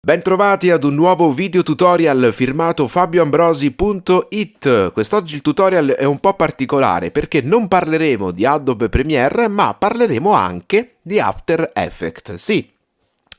Bentrovati ad un nuovo video tutorial firmato fabioambrosi.it Quest'oggi il tutorial è un po' particolare perché non parleremo di Adobe Premiere ma parleremo anche di After Effects. Sì,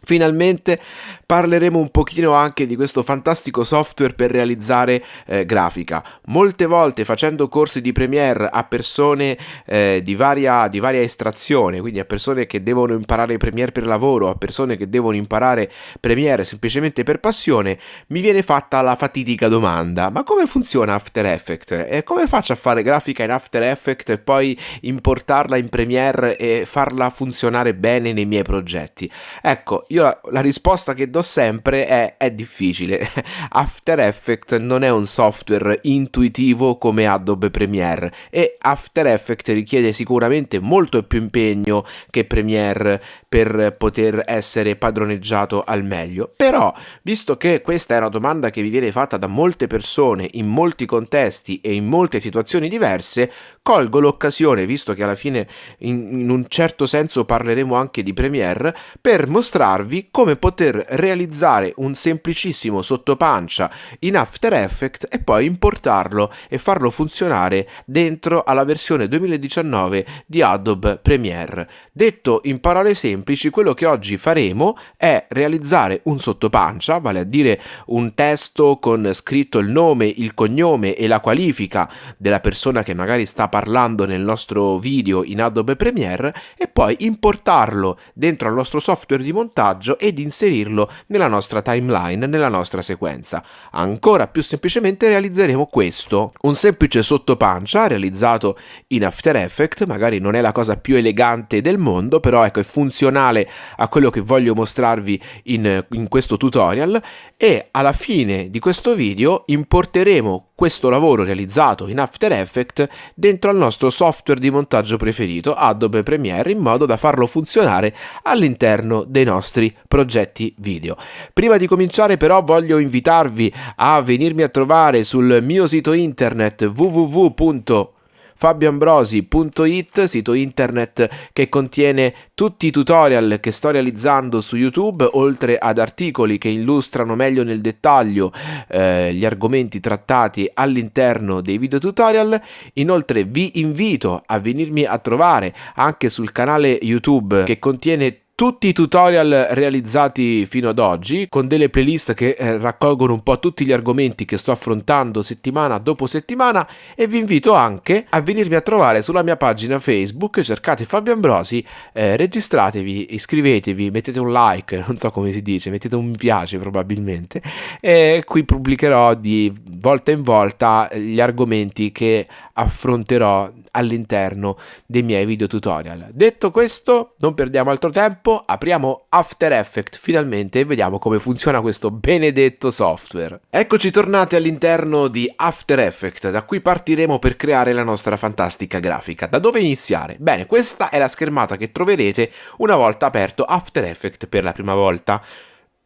Finalmente parleremo un pochino anche di questo fantastico software per realizzare eh, grafica. Molte volte facendo corsi di Premiere a persone eh, di, varia, di, varia, estrazione, quindi a persone che devono imparare Premiere per lavoro, a persone che devono imparare Premiere semplicemente per passione, mi viene fatta la fatidica domanda, ma come funziona After Effects? E come faccio a fare grafica in After Effects e poi importarla in Premiere e farla funzionare bene nei miei progetti? Ecco, io la, la risposta che do sempre è è difficile. After Effects non è un software intuitivo come Adobe Premiere e After Effects richiede sicuramente molto più impegno che Premiere per poter essere padroneggiato al meglio. Però, visto che questa è una domanda che vi viene fatta da molte persone in molti contesti e in molte situazioni diverse, colgo l'occasione, visto che alla fine in, in un certo senso parleremo anche di Premiere, per mostrarvi mostrarvi come poter realizzare un semplicissimo sottopancia in After Effects e poi importarlo e farlo funzionare dentro alla versione 2019 di Adobe Premiere. Detto in parole semplici, quello che oggi faremo è realizzare un sottopancia, vale a dire un testo con scritto il nome, il cognome e la qualifica della persona che magari sta parlando nel nostro video in Adobe Premiere e poi importarlo dentro al nostro software di montaggio montaggio ed inserirlo nella nostra timeline, nella nostra sequenza. Ancora più semplicemente realizzeremo questo, un semplice sottopancia realizzato in After Effects, magari non è la cosa più elegante del mondo, però ecco è funzionale a quello che voglio mostrarvi in, in questo tutorial e alla fine di questo video importeremo questo lavoro realizzato in After Effects dentro al nostro software di montaggio preferito, Adobe Premiere, in modo da farlo funzionare all'interno dei nostri progetti video. Prima di cominciare però voglio invitarvi a venirmi a trovare sul mio sito internet www fabioambrosi.it, sito internet che contiene tutti i tutorial che sto realizzando su YouTube, oltre ad articoli che illustrano meglio nel dettaglio eh, gli argomenti trattati all'interno dei video tutorial. Inoltre vi invito a venirmi a trovare anche sul canale YouTube che contiene tutti i tutorial realizzati fino ad oggi con delle playlist che eh, raccolgono un po' tutti gli argomenti che sto affrontando settimana dopo settimana e vi invito anche a venirmi a trovare sulla mia pagina Facebook, cercate Fabio Ambrosi, eh, registratevi, iscrivetevi, mettete un like, non so come si dice, mettete un mi piace probabilmente e qui pubblicherò di volta in volta gli argomenti che affronterò all'interno dei miei video tutorial. Detto questo, non perdiamo altro tempo, apriamo After Effects finalmente e vediamo come funziona questo benedetto software. Eccoci tornati all'interno di After Effects, da qui partiremo per creare la nostra fantastica grafica. Da dove iniziare? Bene, questa è la schermata che troverete una volta aperto After Effects per la prima volta.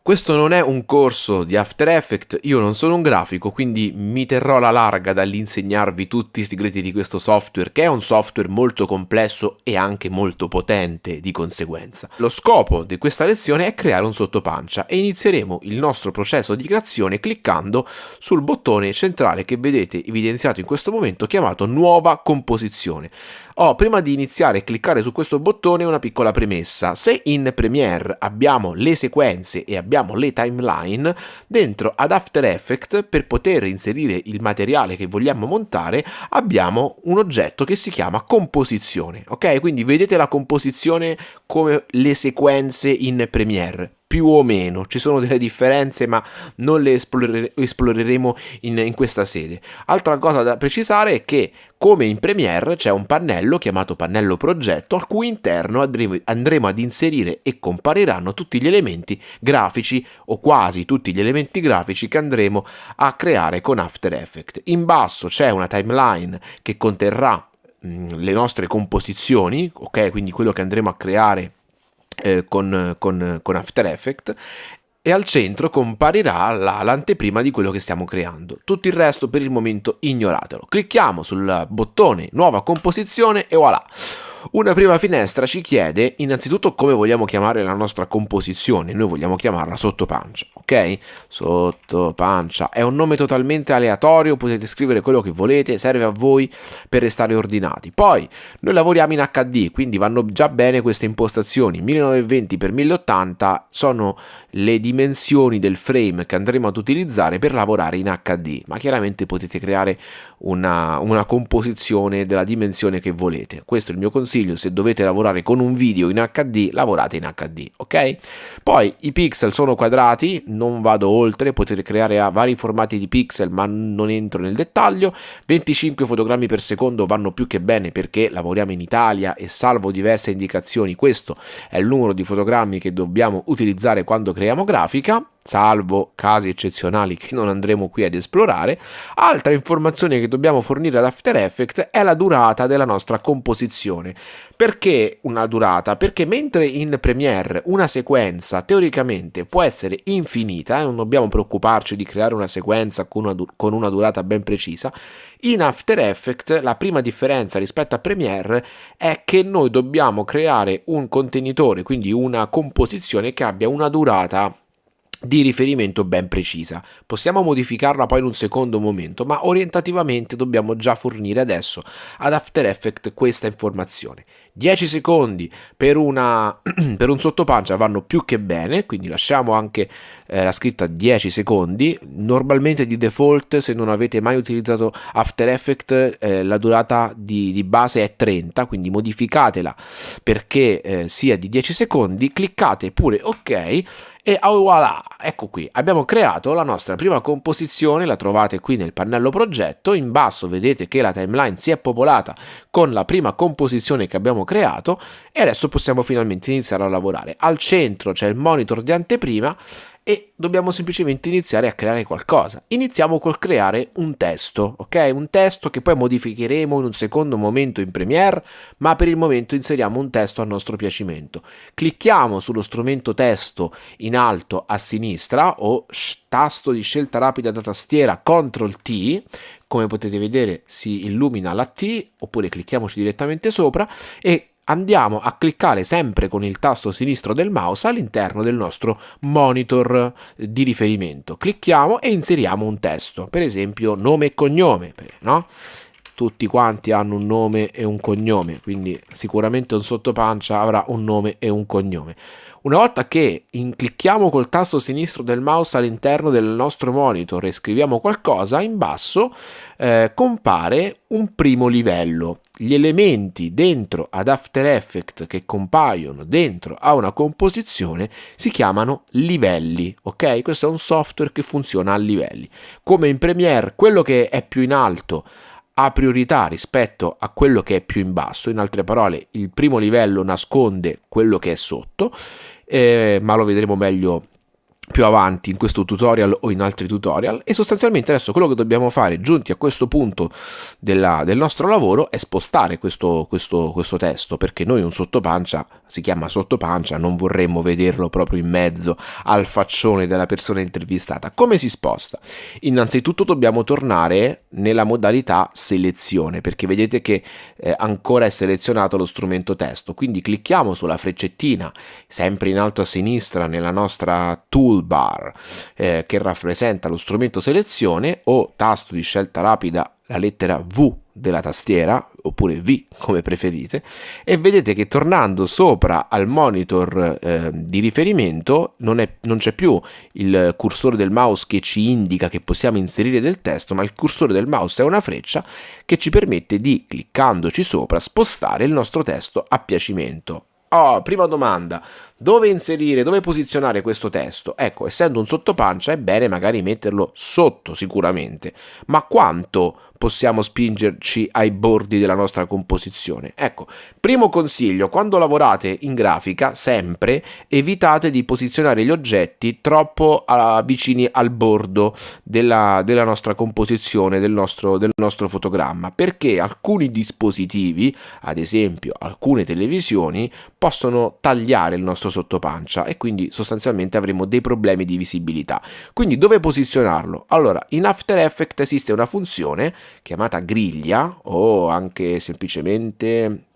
Questo non è un corso di After Effects, io non sono un grafico, quindi mi terrò la larga dall'insegnarvi tutti i segreti di questo software, che è un software molto complesso e anche molto potente di conseguenza. Lo scopo di questa lezione è creare un sottopancia e inizieremo il nostro processo di creazione cliccando sul bottone centrale che vedete evidenziato in questo momento chiamato Nuova composizione. Oh, prima di iniziare a cliccare su questo bottone una piccola premessa. Se in Premiere abbiamo le sequenze e abbiamo le timeline, dentro ad After Effects per poter inserire il materiale che vogliamo montare abbiamo un oggetto che si chiama composizione. Ok? Quindi vedete la composizione come le sequenze in Premiere più o meno, ci sono delle differenze ma non le esplorere esploreremo in, in questa sede. Altra cosa da precisare è che come in Premiere c'è un pannello chiamato pannello progetto al cui interno andremo, andremo ad inserire e compariranno tutti gli elementi grafici o quasi tutti gli elementi grafici che andremo a creare con After Effects. In basso c'è una timeline che conterrà le nostre composizioni, ok? Quindi quello che andremo a creare eh, con, con, con After Effects e al centro comparirà l'anteprima di quello che stiamo creando. Tutto il resto per il momento ignoratelo. Clicchiamo sul bottone nuova composizione e voilà. Una prima finestra ci chiede innanzitutto come vogliamo chiamare la nostra composizione, noi vogliamo chiamarla sottopancia, ok? Sottopancia è un nome totalmente aleatorio, potete scrivere quello che volete, serve a voi per restare ordinati. Poi noi lavoriamo in HD, quindi vanno già bene queste impostazioni, 1920x1080 sono le dimensioni del frame che andremo ad utilizzare per lavorare in HD, ma chiaramente potete creare una, una composizione della dimensione che volete. Questo è il mio consiglio, se dovete lavorare con un video in HD, lavorate in HD, ok? Poi i pixel sono quadrati, non vado oltre, potete creare vari formati di pixel, ma non entro nel dettaglio. 25 fotogrammi per secondo vanno più che bene perché lavoriamo in Italia e salvo diverse indicazioni, questo è il numero di fotogrammi che dobbiamo utilizzare quando creiamo grafica salvo casi eccezionali che non andremo qui ad esplorare, altra informazione che dobbiamo fornire ad After Effects è la durata della nostra composizione. Perché una durata? Perché mentre in Premiere una sequenza teoricamente può essere infinita, e non dobbiamo preoccuparci di creare una sequenza con una, con una durata ben precisa, in After Effects la prima differenza rispetto a Premiere è che noi dobbiamo creare un contenitore, quindi una composizione che abbia una durata di riferimento ben precisa. Possiamo modificarla poi in un secondo momento, ma orientativamente dobbiamo già fornire adesso ad After Effects questa informazione. 10 secondi per, una, per un sottopancia vanno più che bene, quindi lasciamo anche eh, la scritta 10 secondi. Normalmente di default, se non avete mai utilizzato After Effects, eh, la durata di, di, base è 30, quindi modificatela perché eh, sia di 10 secondi, cliccate pure ok e oh voilà, ecco qui, abbiamo creato la nostra prima composizione, la trovate qui nel pannello progetto, in basso vedete che la timeline si è popolata con la prima composizione che abbiamo creato e adesso possiamo finalmente iniziare a lavorare. Al centro c'è il monitor di anteprima e dobbiamo semplicemente iniziare a creare qualcosa. Iniziamo col creare un testo, ok? Un testo che poi modificheremo in un secondo momento in Premiere, ma per il momento inseriamo un testo a nostro piacimento. Clicchiamo sullo strumento testo in alto a sinistra o tasto di scelta rapida da tastiera CTRL T, come potete vedere si illumina la T, oppure clicchiamoci direttamente sopra e andiamo a cliccare sempre con il tasto sinistro del mouse all'interno del nostro monitor di riferimento. Clicchiamo e inseriamo un testo, per esempio nome e cognome, no? Tutti quanti hanno un nome e un cognome, quindi sicuramente un sottopancia avrà un nome e un cognome. Una volta che clicchiamo col tasto sinistro del mouse all'interno del nostro monitor e scriviamo qualcosa, in basso eh, compare un primo livello. Gli elementi dentro ad After Effects che compaiono dentro a una composizione si chiamano livelli, ok? Questo è un software che funziona a livelli. Come in Premiere, quello che è più in alto ha priorità rispetto a quello che è più in basso, in altre parole il primo livello nasconde quello che è sotto eh, ma lo vedremo meglio più avanti in questo tutorial o in altri tutorial. E sostanzialmente adesso quello che dobbiamo fare giunti a questo punto della, del nostro lavoro è spostare questo, questo, questo testo perché noi un sottopancia si chiama sottopancia non vorremmo vederlo proprio in mezzo al faccione della persona intervistata. Come si sposta? innanzitutto dobbiamo tornare nella modalità selezione perché vedete che eh, ancora è selezionato lo strumento testo. Quindi clicchiamo sulla freccettina sempre in alto a sinistra nella nostra tool toolbar eh, che rappresenta lo strumento selezione o tasto di scelta rapida la lettera V della tastiera oppure V come preferite e vedete che tornando sopra al monitor eh, di riferimento non, è, non c'è più il cursore del mouse che ci indica che possiamo inserire del testo ma il cursore del mouse è una freccia che ci permette di cliccandoci sopra spostare il nostro testo a piacimento. Oh, prima domanda, dove inserire, dove posizionare questo testo? Ecco, essendo un sottopancia è bene magari metterlo sotto sicuramente, ma quanto possiamo spingerci ai bordi della nostra composizione. Ecco, primo consiglio, quando lavorate in grafica, sempre evitate di posizionare gli oggetti troppo uh, vicini al bordo della, della nostra composizione, del nostro, del nostro fotogramma, perché alcuni dispositivi, ad esempio alcune televisioni, possono tagliare il nostro sottopancia e quindi sostanzialmente avremo dei problemi di visibilità. Quindi dove posizionarlo? Allora, in After Effects esiste una funzione chiamata griglia o anche semplicemente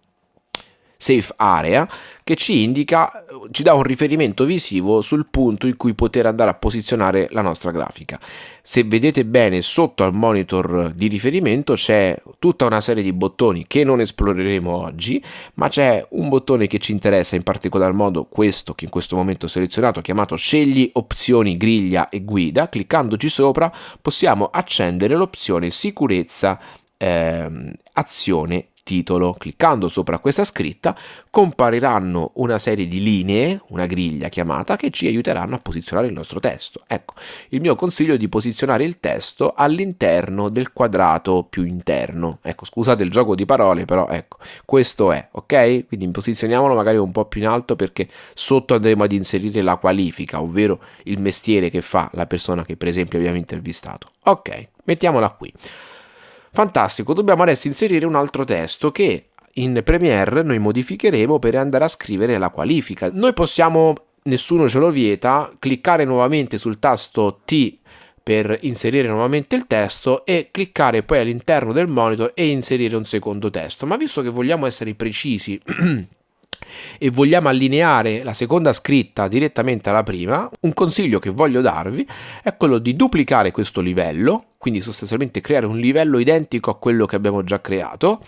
safe area che ci indica, ci dà un riferimento visivo sul punto in cui poter andare a posizionare la nostra grafica. Se vedete bene sotto al monitor di riferimento c'è tutta una serie di bottoni che non esploreremo oggi, ma c'è un bottone che ci interessa in particolar modo, questo che in questo momento ho selezionato, chiamato scegli opzioni griglia e guida, cliccandoci sopra possiamo accendere l'opzione sicurezza ehm, azione titolo. Cliccando sopra questa scritta compariranno una serie di linee, una griglia chiamata, che ci aiuteranno a posizionare il nostro testo. Ecco, il mio consiglio è di posizionare il testo all'interno del quadrato più interno. Ecco, scusate il gioco di parole, però ecco, questo è, ok? Quindi posizioniamolo magari un po' più in alto perché sotto andremo ad inserire la qualifica, ovvero il mestiere che fa la persona che per esempio abbiamo intervistato. Ok, mettiamola qui. Fantastico, dobbiamo adesso inserire un altro testo che in Premiere noi modificheremo per andare a scrivere la qualifica. Noi possiamo, nessuno ce lo vieta, cliccare nuovamente sul tasto T per inserire nuovamente il testo e cliccare poi all'interno del monitor e inserire un secondo testo. Ma visto che vogliamo essere precisi e vogliamo allineare la seconda scritta direttamente alla prima, un consiglio che voglio darvi è quello di duplicare questo livello, quindi sostanzialmente creare un livello identico a quello che abbiamo già creato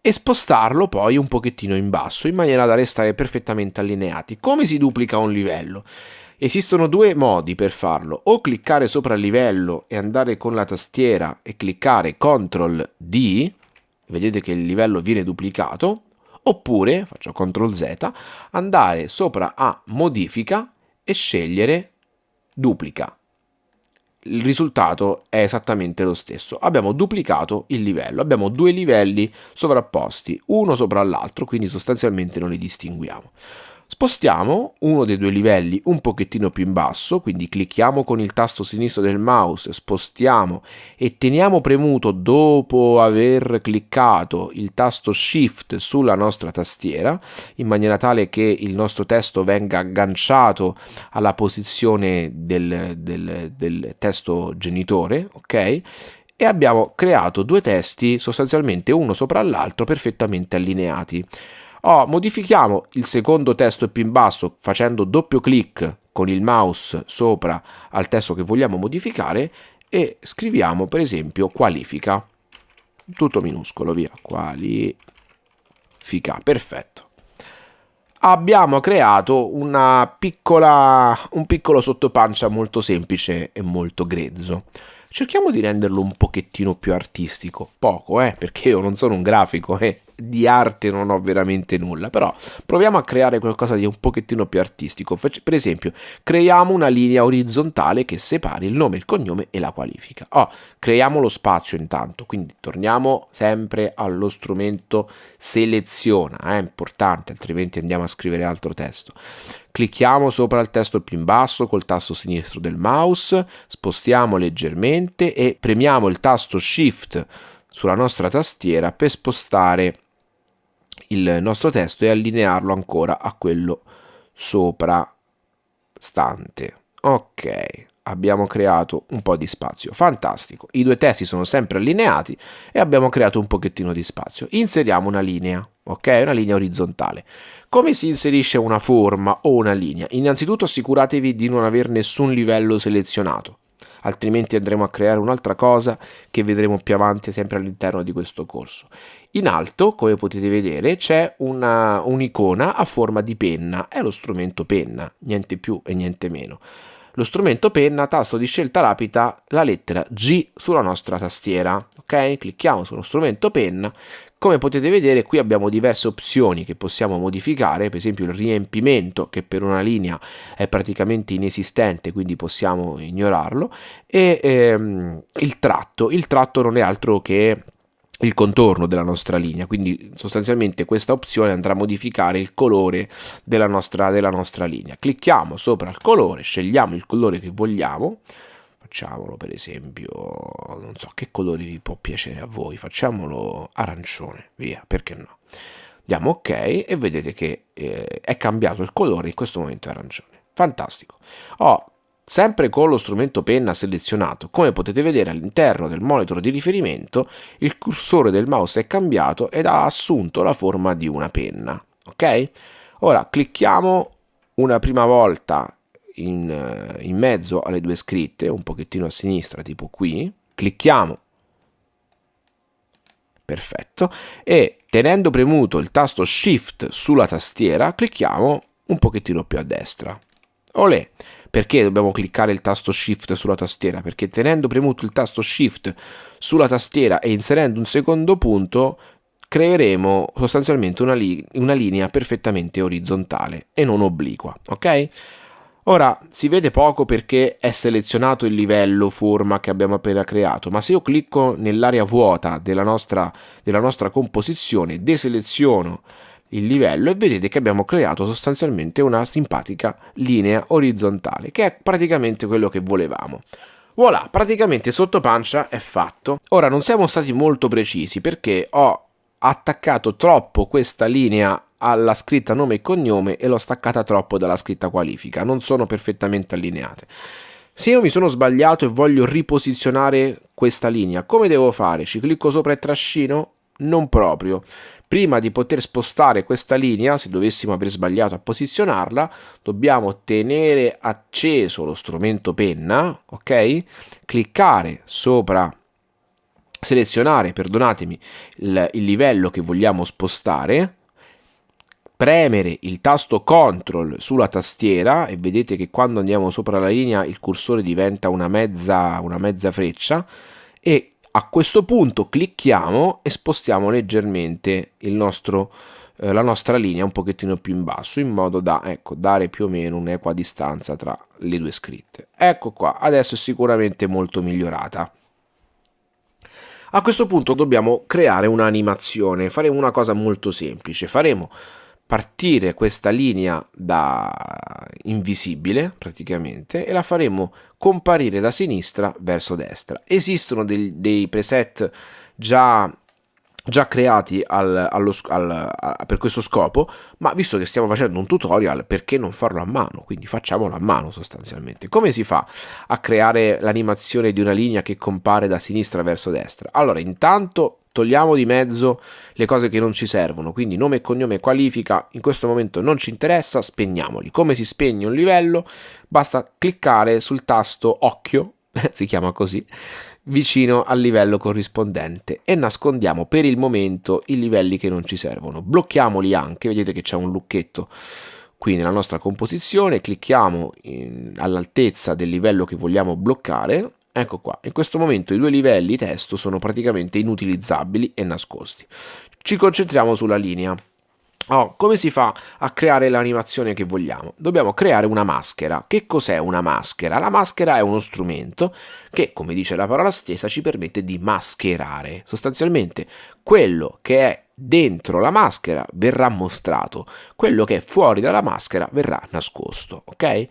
e spostarlo poi un pochettino in basso in maniera da restare perfettamente allineati. Come si duplica un livello? Esistono due modi per farlo, o cliccare sopra il livello e andare con la tastiera e cliccare CTRL D, vedete che il livello viene duplicato, oppure, faccio CTRL Z, andare sopra a modifica e scegliere duplica. Il risultato è esattamente lo stesso. Abbiamo duplicato il livello, abbiamo due livelli sovrapposti, uno sopra l'altro, quindi sostanzialmente non li distinguiamo. Spostiamo uno dei due livelli un pochettino più in basso, quindi clicchiamo con il tasto sinistro del mouse, spostiamo e teniamo premuto dopo aver cliccato il tasto Shift sulla nostra tastiera, in maniera tale che il nostro testo venga agganciato alla posizione del, del, del testo genitore, ok? E abbiamo creato due testi sostanzialmente uno sopra l'altro perfettamente allineati. Oh, modifichiamo il secondo testo più in basso facendo doppio clic con il mouse sopra al testo che vogliamo modificare e scriviamo per esempio qualifica. Tutto minuscolo, via. Qualifica. Perfetto. Abbiamo creato piccola, un piccolo sottopancia molto semplice e molto grezzo cerchiamo di renderlo un pochettino più artistico, poco eh, perché io non sono un grafico eh, di arte non ho veramente nulla, però proviamo a creare qualcosa di un pochettino più artistico, per esempio creiamo una linea orizzontale che separi il nome, il cognome e la qualifica. Oh, creiamo lo spazio intanto, quindi torniamo sempre allo strumento seleziona, è importante, altrimenti andiamo a scrivere altro testo. Clicchiamo sopra il testo più in basso col tasto sinistro del mouse, spostiamo leggermente e premiamo il tasto Shift sulla nostra tastiera per spostare il nostro testo e allinearlo ancora a quello sopra stante. Ok, abbiamo creato un po' di spazio. Fantastico, i due testi sono sempre allineati e abbiamo creato un pochettino di spazio. Inseriamo una linea ok? Una linea orizzontale. Come si inserisce una forma o una linea? Innanzitutto assicuratevi di non aver nessun livello selezionato, altrimenti andremo a creare un'altra cosa che vedremo più avanti sempre all'interno di questo corso. In alto, come potete vedere, c'è un'icona a forma di penna, è lo strumento penna, niente più e niente meno lo strumento penna, tasto di scelta rapida, la lettera G sulla nostra tastiera. Ok? Clicchiamo sullo strumento penna. Come potete vedere qui abbiamo diverse opzioni che possiamo modificare, per esempio il riempimento che per una linea è praticamente inesistente, quindi possiamo ignorarlo, e ehm, il tratto. Il tratto non è altro che il contorno della nostra linea. Quindi sostanzialmente questa opzione andrà a modificare il colore della nostra, della nostra linea. Clicchiamo sopra il colore scegliamo il colore che vogliamo. Facciamolo per esempio non so che colore vi può piacere a voi? Facciamolo arancione via perché no? Diamo ok e vedete che eh, è cambiato il colore in questo momento è arancione. Fantastico. Ho Sempre con lo strumento penna selezionato, come potete vedere all'interno del monitor di riferimento, il cursore del mouse è cambiato ed ha assunto la forma di una penna. ok? Ora clicchiamo una prima volta in, eh, in mezzo alle due scritte, un pochettino a sinistra, tipo qui, clicchiamo perfetto e tenendo premuto il tasto shift sulla tastiera clicchiamo un pochettino più a destra olè perché dobbiamo cliccare il tasto shift sulla tastiera? Perché tenendo premuto il tasto shift sulla tastiera e inserendo un secondo punto creeremo sostanzialmente una, li una linea perfettamente orizzontale e non obliqua ok? Ora si vede poco perché è selezionato il livello forma che abbiamo appena creato, ma se io clicco nell'area vuota della nostra, della nostra composizione, deseleziono il livello e vedete che abbiamo creato sostanzialmente una simpatica linea orizzontale, che è praticamente quello che volevamo. Voilà, praticamente sotto pancia è fatto. Ora non siamo stati molto precisi perché ho attaccato troppo questa linea alla scritta nome e cognome e l'ho staccata troppo dalla scritta qualifica, non sono perfettamente allineate. Se io mi sono sbagliato e voglio riposizionare questa linea, come devo fare? Ci clicco sopra e trascino? Non proprio. Prima di poter spostare questa linea, se dovessimo aver sbagliato a posizionarla, dobbiamo tenere acceso lo strumento penna, ok? Cliccare sopra selezionare, perdonatemi, il, il livello che vogliamo spostare, premere il tasto CTRL sulla tastiera e vedete che quando andiamo sopra la linea il cursore diventa una mezza, una mezza freccia e a questo punto clicchiamo e spostiamo leggermente nostro, eh, la nostra linea un pochettino più in basso in modo da ecco, dare più o meno un'equa distanza tra le due scritte. Ecco qua, adesso è sicuramente molto migliorata. A questo punto dobbiamo creare un'animazione, faremo una cosa molto semplice, faremo partire questa linea da invisibile praticamente e la faremo comparire da sinistra verso destra. Esistono dei, dei preset già già creati al, allo, al, a, per questo scopo, ma visto che stiamo facendo un tutorial, perché non farlo a mano? Quindi facciamolo a mano sostanzialmente. Come si fa a creare l'animazione di una linea che compare da sinistra verso destra? Allora, intanto togliamo di mezzo le cose che non ci servono, quindi nome e cognome qualifica in questo momento non ci interessa, spegniamoli. Come si spegne un livello? Basta cliccare sul tasto occhio, si chiama così, vicino al livello corrispondente e nascondiamo per il momento i livelli che non ci servono. Blocchiamoli anche, vedete che c'è un lucchetto qui nella nostra composizione, clicchiamo all'altezza del livello che vogliamo bloccare Ecco qua, in questo momento i due livelli testo sono praticamente inutilizzabili e nascosti. Ci concentriamo sulla linea. Oh, come si fa a creare l'animazione che vogliamo? Dobbiamo creare una maschera. Che cos'è una maschera? La maschera è uno strumento che, come dice la parola stessa, ci permette di mascherare. Sostanzialmente, quello che è dentro la maschera verrà mostrato, quello che è fuori dalla maschera verrà nascosto, ok?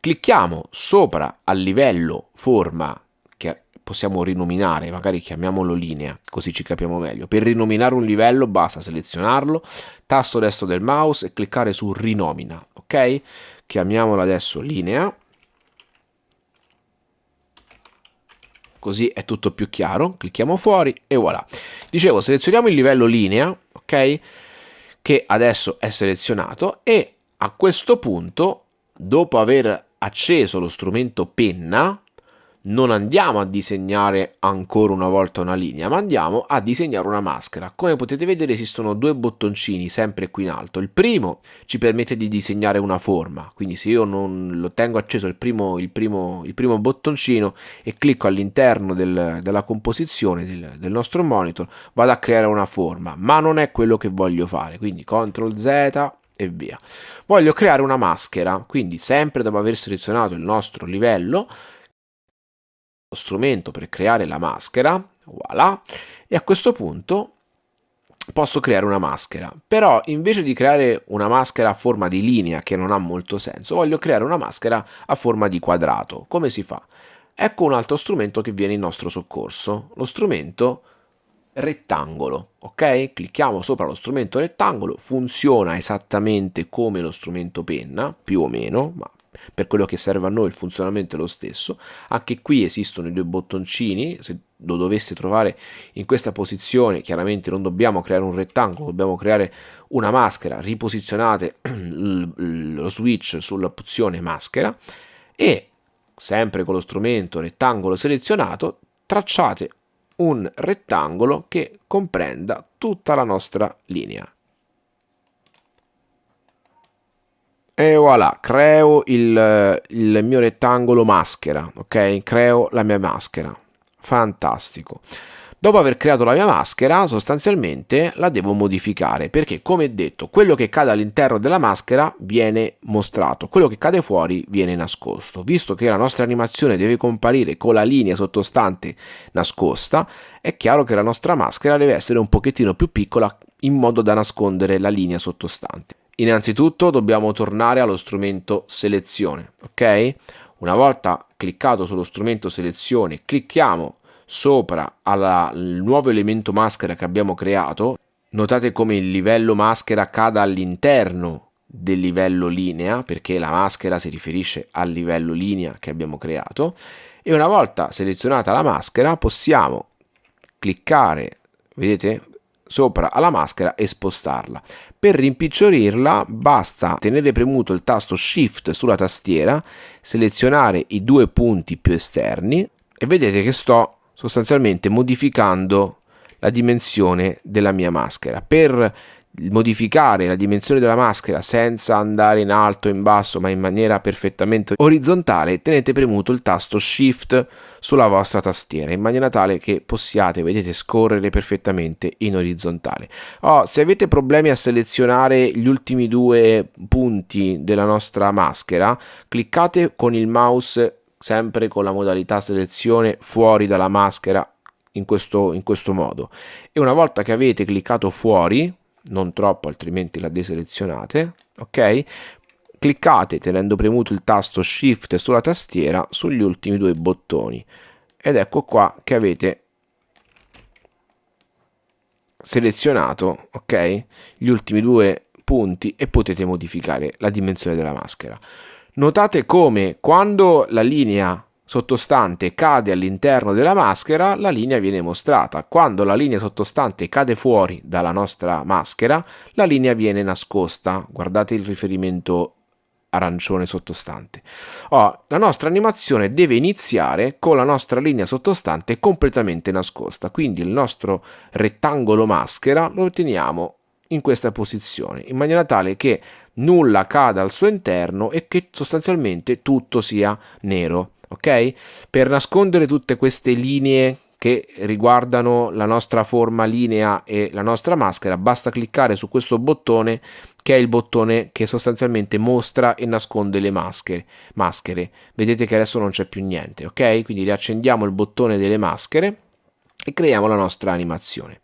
Clicchiamo sopra al livello forma che possiamo rinominare, magari chiamiamolo linea, così ci capiamo meglio. Per rinominare un livello basta selezionarlo, tasto destro del mouse e cliccare su rinomina, ok? Chiamiamolo adesso linea. Così è tutto più chiaro, clicchiamo fuori e voilà. Dicevo, selezioniamo il livello linea, ok? Che adesso è selezionato e a questo punto, dopo aver acceso lo strumento penna, non andiamo a disegnare ancora una volta una linea, ma andiamo a disegnare una maschera. Come potete vedere esistono due bottoncini sempre qui in alto. Il primo ci permette di disegnare una forma, quindi se io non lo tengo acceso il primo, il primo, il primo bottoncino e clicco all'interno del, della composizione del, del nostro monitor, vado a creare una forma, ma non è quello che voglio fare, quindi CTRL Z e via. Voglio creare una maschera, quindi sempre dopo aver selezionato il nostro livello, lo strumento per creare la maschera, voilà, e a questo punto posso creare una maschera, però invece di creare una maschera a forma di linea che non ha molto senso, voglio creare una maschera a forma di quadrato. Come si fa? Ecco un altro strumento che viene in nostro soccorso, lo strumento rettangolo, ok? Clicchiamo sopra lo strumento rettangolo, funziona esattamente come lo strumento penna, più o meno, ma per quello che serve a noi il funzionamento è lo stesso. Anche qui esistono i due bottoncini, se lo dovesse trovare in questa posizione, chiaramente non dobbiamo creare un rettangolo, dobbiamo creare una maschera, riposizionate lo switch sull'opzione maschera e sempre con lo strumento rettangolo selezionato tracciate un rettangolo che comprenda tutta la nostra linea. E voilà, creo il, il mio rettangolo maschera, ok? Creo la mia maschera. Fantastico. Dopo aver creato la mia maschera, sostanzialmente la devo modificare, perché come detto, quello che cade all'interno della maschera viene mostrato, quello che cade fuori viene nascosto. Visto che la nostra animazione deve comparire con la linea sottostante nascosta, è chiaro che la nostra maschera deve essere un pochettino più piccola in modo da nascondere la linea sottostante. Innanzitutto dobbiamo tornare allo strumento selezione, ok? Una volta cliccato sullo strumento selezione, clicchiamo sopra al nuovo elemento maschera che abbiamo creato, notate come il livello maschera cada all'interno del livello linea, perché la maschera si riferisce al livello linea che abbiamo creato, e una volta selezionata la maschera possiamo cliccare, vedete, sopra alla maschera e spostarla. Per rimpicciorirla basta tenere premuto il tasto Shift sulla tastiera, selezionare i due punti più esterni e vedete che sto sostanzialmente modificando la dimensione della mia maschera. Per modificare la dimensione della maschera senza andare in alto o in basso ma in maniera perfettamente orizzontale tenete premuto il tasto shift sulla vostra tastiera in maniera tale che possiate vedete scorrere perfettamente in orizzontale oh, se avete problemi a selezionare gli ultimi due punti della nostra maschera cliccate con il mouse sempre con la modalità selezione fuori dalla maschera in questo, in questo modo. E una volta che avete cliccato fuori non troppo altrimenti la deselezionate ok? Cliccate tenendo premuto il tasto shift sulla tastiera sugli ultimi due bottoni. Ed ecco qua che avete selezionato ok? Gli ultimi due punti e potete modificare la dimensione della maschera Notate come quando la linea sottostante cade all'interno della maschera, la linea viene mostrata. Quando la linea sottostante cade fuori dalla nostra maschera, la linea viene nascosta. Guardate il riferimento arancione sottostante. Oh, la nostra animazione deve iniziare con la nostra linea sottostante completamente nascosta, quindi il nostro rettangolo maschera lo otteniamo in questa posizione, in maniera tale che nulla cada al suo interno e che sostanzialmente tutto sia nero. Ok? Per nascondere tutte queste linee che riguardano la nostra forma linea e la nostra maschera, basta cliccare su questo bottone che è il bottone che sostanzialmente mostra e nasconde le maschere. maschere. Vedete che adesso non c'è più niente, ok? Quindi riaccendiamo il bottone delle maschere e creiamo la nostra animazione.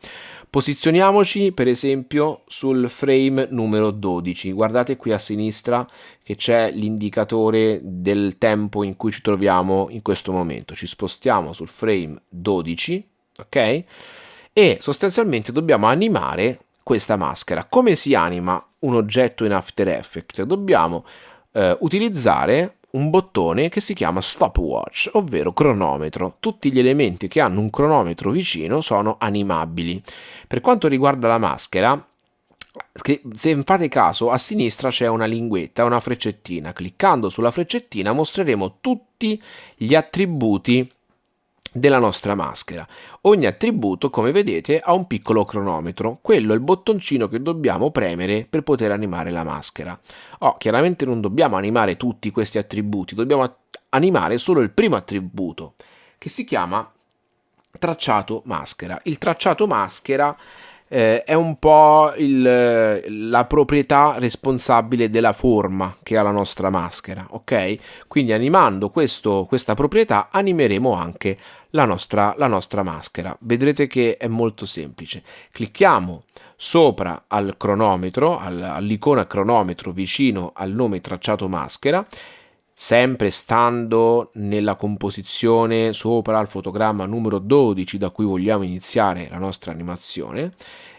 Posizioniamoci per esempio sul frame numero 12, guardate qui a sinistra che c'è l'indicatore del tempo in cui ci troviamo in questo momento, ci spostiamo sul frame 12, ok? E sostanzialmente dobbiamo animare questa maschera. Come si anima un oggetto in After Effects? Dobbiamo eh, utilizzare un bottone che si chiama stopwatch, ovvero cronometro. Tutti gli elementi che hanno un cronometro vicino sono animabili. Per quanto riguarda la maschera, se fate caso, a sinistra c'è una linguetta, una freccettina. Cliccando sulla freccettina mostreremo tutti gli attributi della nostra maschera. Ogni attributo, come vedete, ha un piccolo cronometro. Quello è il bottoncino che dobbiamo premere per poter animare la maschera. Oh, chiaramente non dobbiamo animare tutti questi attributi, dobbiamo animare solo il primo attributo, che si chiama tracciato maschera. Il tracciato maschera eh, è un po' il, la proprietà responsabile della forma che ha la nostra maschera, ok? Quindi animando questo, questa proprietà animeremo anche la nostra, la nostra maschera. Vedrete che è molto semplice. Clicchiamo sopra al cronometro, all'icona cronometro vicino al nome tracciato maschera sempre stando nella composizione sopra il fotogramma numero 12 da cui vogliamo iniziare la nostra animazione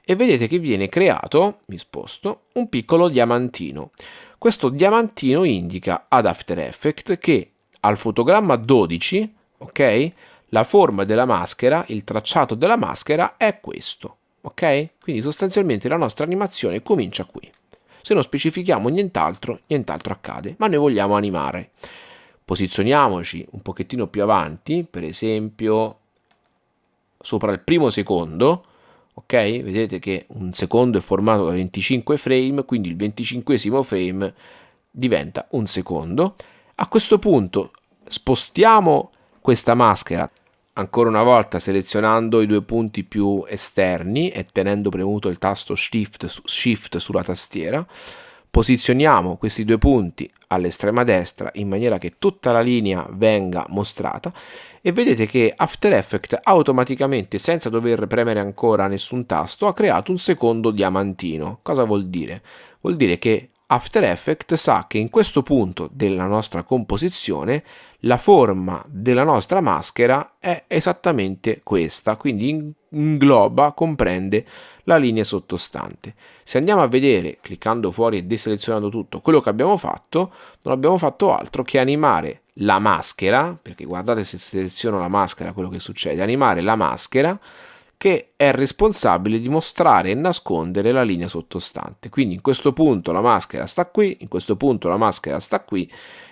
e vedete che viene creato, mi sposto, un piccolo diamantino. Questo diamantino indica ad After Effects che al fotogramma 12, ok, la forma della maschera, il tracciato della maschera è questo, ok? Quindi sostanzialmente la nostra animazione comincia qui. Se non specifichiamo nient'altro, nient'altro accade, ma noi vogliamo animare. Posizioniamoci un pochettino più avanti, per esempio sopra il primo secondo, ok? Vedete che un secondo è formato da 25 frame, quindi il 25 frame diventa un secondo. A questo punto spostiamo questa maschera ancora una volta selezionando i due punti più esterni e tenendo premuto il tasto shift, shift sulla tastiera posizioniamo questi due punti all'estrema destra in maniera che tutta la linea venga mostrata e vedete che After Effects automaticamente senza dover premere ancora nessun tasto ha creato un secondo diamantino cosa vuol dire? vuol dire che After Effects sa che in questo punto della nostra composizione la forma della nostra maschera è esattamente questa, quindi ingloba, comprende la linea sottostante. Se andiamo a vedere, cliccando fuori e deselezionando tutto, quello che abbiamo fatto, non abbiamo fatto altro che animare la maschera, perché guardate se seleziono la maschera quello che succede, animare la maschera che è responsabile di mostrare e nascondere la linea sottostante. Quindi in questo punto la maschera sta qui, in questo punto la maschera sta qui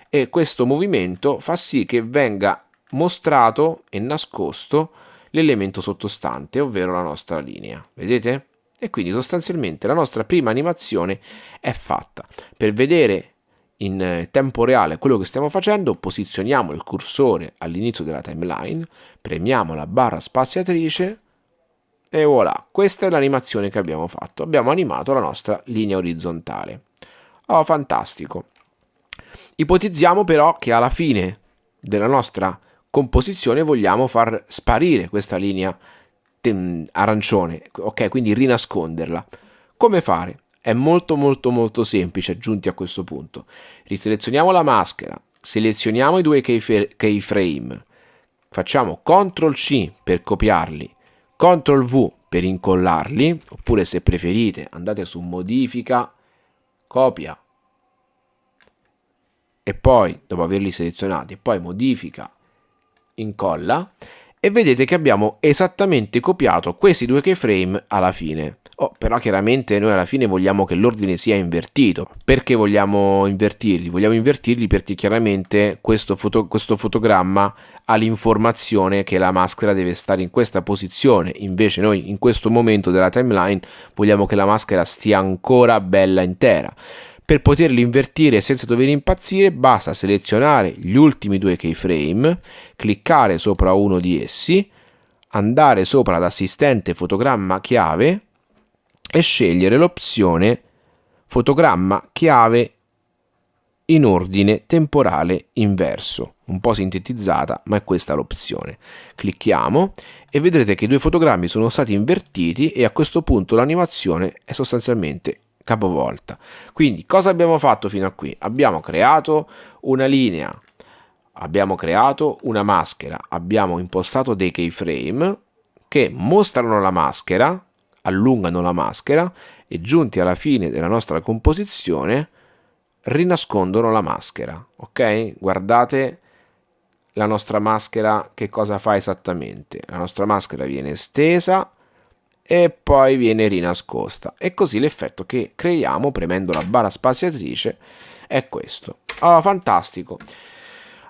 e questo movimento fa sì che venga mostrato e nascosto l'elemento sottostante, ovvero la nostra linea. Vedete? E quindi sostanzialmente la nostra prima animazione è fatta. Per vedere in tempo reale quello che stiamo facendo, posizioniamo il cursore all'inizio della timeline, premiamo la barra spaziatrice e voilà, questa è l'animazione che abbiamo fatto. Abbiamo animato la nostra linea orizzontale. Oh, fantastico. Ipotizziamo però che alla fine della nostra composizione vogliamo far sparire questa linea arancione, ok? Quindi rinasconderla. Come fare? È molto molto molto semplice giunti a questo punto. Riselezioniamo la maschera, selezioniamo i due keyframe, facciamo CTRL C per copiarli CTRL V per incollarli, oppure se preferite andate su modifica, copia e poi dopo averli selezionati, poi modifica, incolla e vedete che abbiamo esattamente copiato questi due keyframe alla fine. Oh, però chiaramente noi alla fine vogliamo che l'ordine sia invertito. Perché vogliamo invertirli? Vogliamo invertirli perché chiaramente questo, foto, questo fotogramma ha l'informazione che la maschera deve stare in questa posizione. Invece noi in questo momento della timeline vogliamo che la maschera stia ancora bella intera. Per poterli invertire senza dover impazzire basta selezionare gli ultimi due keyframe, cliccare sopra uno di essi, andare sopra l'assistente fotogramma chiave e scegliere l'opzione fotogramma chiave in ordine temporale inverso, un po' sintetizzata, ma è questa l'opzione. Clicchiamo e vedrete che i due fotogrammi sono stati invertiti e a questo punto l'animazione è sostanzialmente capovolta. Quindi cosa abbiamo fatto fino a qui? Abbiamo creato una linea, abbiamo creato una maschera, abbiamo impostato dei keyframe che mostrano la maschera allungano la maschera e giunti alla fine della nostra composizione rinascondono la maschera, ok? Guardate la nostra maschera che cosa fa esattamente. La nostra maschera viene stesa e poi viene rinascosta e così l'effetto che creiamo premendo la barra spaziatrice è questo. Oh, fantastico!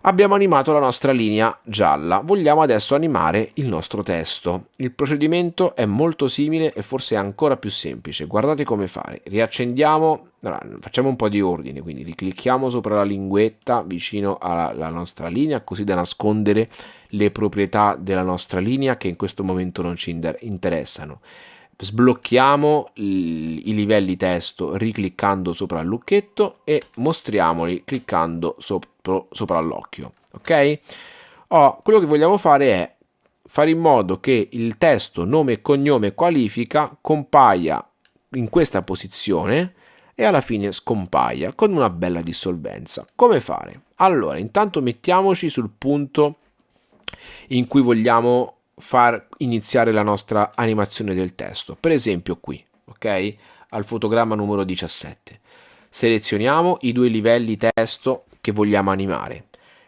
Abbiamo animato la nostra linea gialla, vogliamo adesso animare il nostro testo. Il procedimento è molto simile e forse ancora più semplice. Guardate come fare. Riaccendiamo, facciamo un po' di ordine, quindi riclicchiamo sopra la linguetta vicino alla nostra linea così da nascondere le proprietà della nostra linea che in questo momento non ci interessano sblocchiamo i livelli testo ricliccando sopra il lucchetto e mostriamoli cliccando sopra, sopra l'occhio ok? Oh, quello che vogliamo fare è fare in modo che il testo nome e cognome qualifica compaia in questa posizione e alla fine scompaia con una bella dissolvenza. Come fare? Allora intanto mettiamoci sul punto in cui vogliamo far iniziare la nostra animazione del testo. Per esempio qui, ok? Al fotogramma numero 17. Selezioniamo i due livelli testo che vogliamo animare.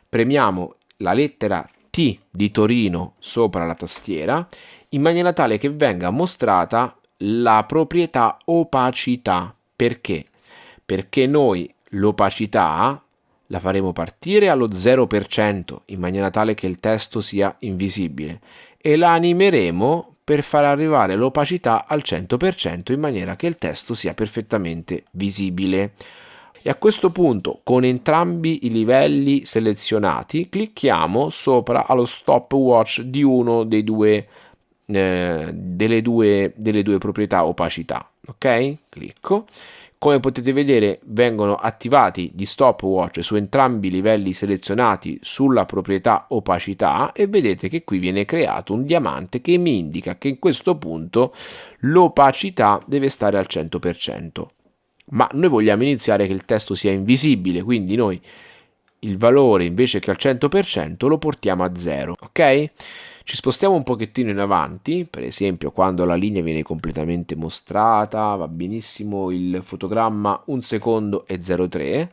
Premiamo la lettera T di Torino sopra la tastiera in maniera tale che venga mostrata la proprietà opacità. Perché? Perché noi l'opacità la faremo partire allo 0% in maniera tale che il testo sia invisibile e la animeremo per far arrivare l'opacità al 100% in maniera che il testo sia perfettamente visibile. E a questo punto, con entrambi i livelli selezionati, clicchiamo sopra allo stopwatch di uno dei due, eh, delle, due, delle due proprietà opacità. Ok? Clicco come potete vedere vengono attivati gli stopwatch su entrambi i livelli selezionati sulla proprietà opacità e vedete che qui viene creato un diamante che mi indica che in questo punto l'opacità deve stare al 100%. Ma noi vogliamo iniziare che il testo sia invisibile, quindi noi il valore invece che al 100% lo portiamo a 0, ok? Ci spostiamo un pochettino in avanti, per esempio quando la linea viene completamente mostrata, va benissimo il fotogramma 1 secondo e 0,3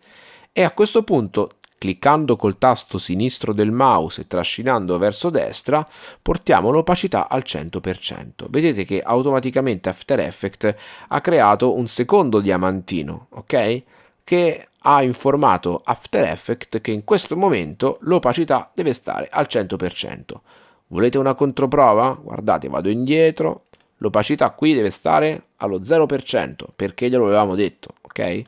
e a questo punto cliccando col tasto sinistro del mouse e trascinando verso destra portiamo l'opacità al 100%. Vedete che automaticamente After Effects ha creato un secondo diamantino, ok? Che ha informato After Effects che in questo momento l'opacità deve stare al 100%. Volete una controprova? Guardate, vado indietro, l'opacità qui deve stare allo 0% perché glielo avevamo detto, ok?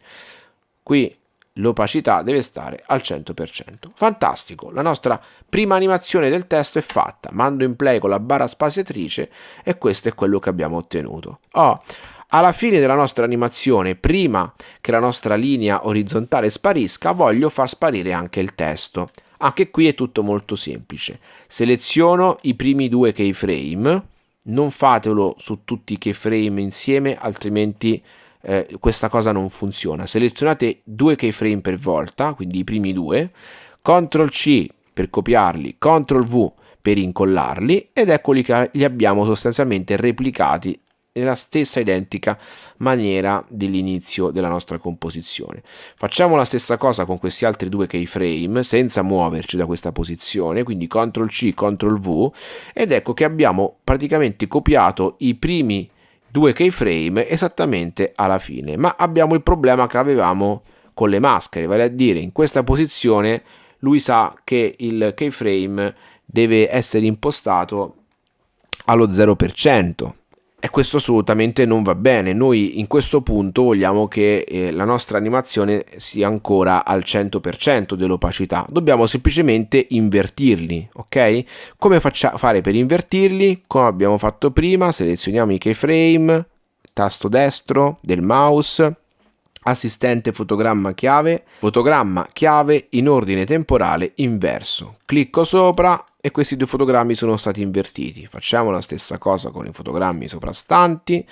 Qui l'opacità deve stare al 100%. Fantastico, la nostra prima animazione del testo è fatta, mando in play con la barra spaziatrice e questo è quello che abbiamo ottenuto. Oh, alla fine della nostra animazione, prima che la nostra linea orizzontale sparisca, voglio far sparire anche il testo. Anche qui è tutto molto semplice. Seleziono i primi due keyframe, non fatelo su tutti i keyframe insieme, altrimenti eh, questa cosa non funziona. Selezionate due keyframe per volta, quindi i primi due, CTRL C per copiarli, CTRL V per incollarli ed eccoli che li abbiamo sostanzialmente replicati nella stessa identica maniera dell'inizio della nostra composizione. Facciamo la stessa cosa con questi altri due keyframe senza muoverci da questa posizione, quindi CTRL C, CTRL V ed ecco che abbiamo praticamente copiato i primi due keyframe esattamente alla fine, ma abbiamo il problema che avevamo con le maschere, vale a dire in questa posizione lui sa che il keyframe deve essere impostato allo 0%. E questo assolutamente non va bene, noi in questo punto vogliamo che eh, la nostra animazione sia ancora al 100% dell'opacità, dobbiamo semplicemente invertirli, ok? Come faccia fare per invertirli? Come abbiamo fatto prima, selezioniamo i keyframe, tasto destro del mouse, assistente fotogramma chiave, fotogramma chiave in ordine temporale inverso. Clicco sopra e questi due fotogrammi sono stati invertiti. Facciamo la stessa cosa con i fotogrammi soprastanti.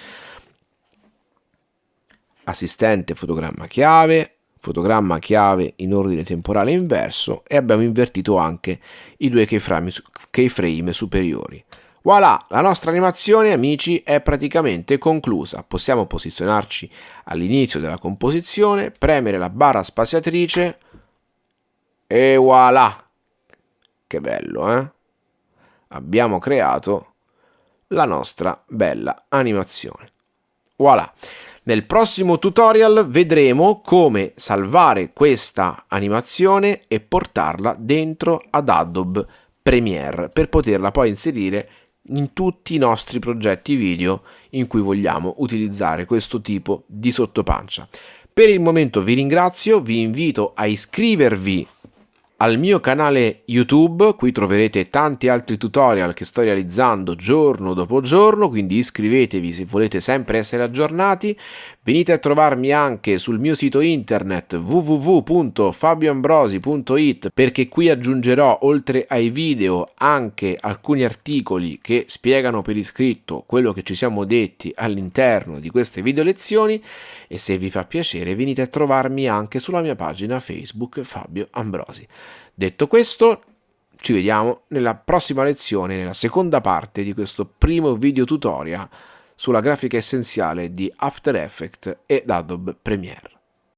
Assistente fotogramma chiave, fotogramma chiave in ordine temporale inverso e abbiamo invertito anche i due keyframe, keyframe superiori. Voilà, la nostra animazione amici è praticamente conclusa. Possiamo posizionarci all'inizio della composizione, premere la barra spaziatrice e voilà. Che bello, eh? Abbiamo creato la nostra bella animazione. Voilà. Nel prossimo tutorial vedremo come salvare questa animazione e portarla dentro ad Adobe Premiere per poterla poi inserire in tutti i nostri progetti video in cui vogliamo utilizzare questo tipo di sottopancia. Per il momento vi ringrazio, vi invito a iscrivervi al mio canale YouTube, qui troverete tanti altri tutorial che sto realizzando giorno dopo giorno, quindi iscrivetevi se volete sempre essere aggiornati. Venite a trovarmi anche sul mio sito internet www.fabioambrosi.it perché qui aggiungerò oltre ai video anche alcuni articoli che spiegano per iscritto quello che ci siamo detti all'interno di queste video lezioni e se vi fa piacere venite a trovarmi anche sulla mia pagina Facebook Fabio Ambrosi. Detto questo, ci vediamo nella prossima lezione, nella seconda parte di questo primo video tutorial sulla grafica essenziale di After Effects ed Adobe Premiere.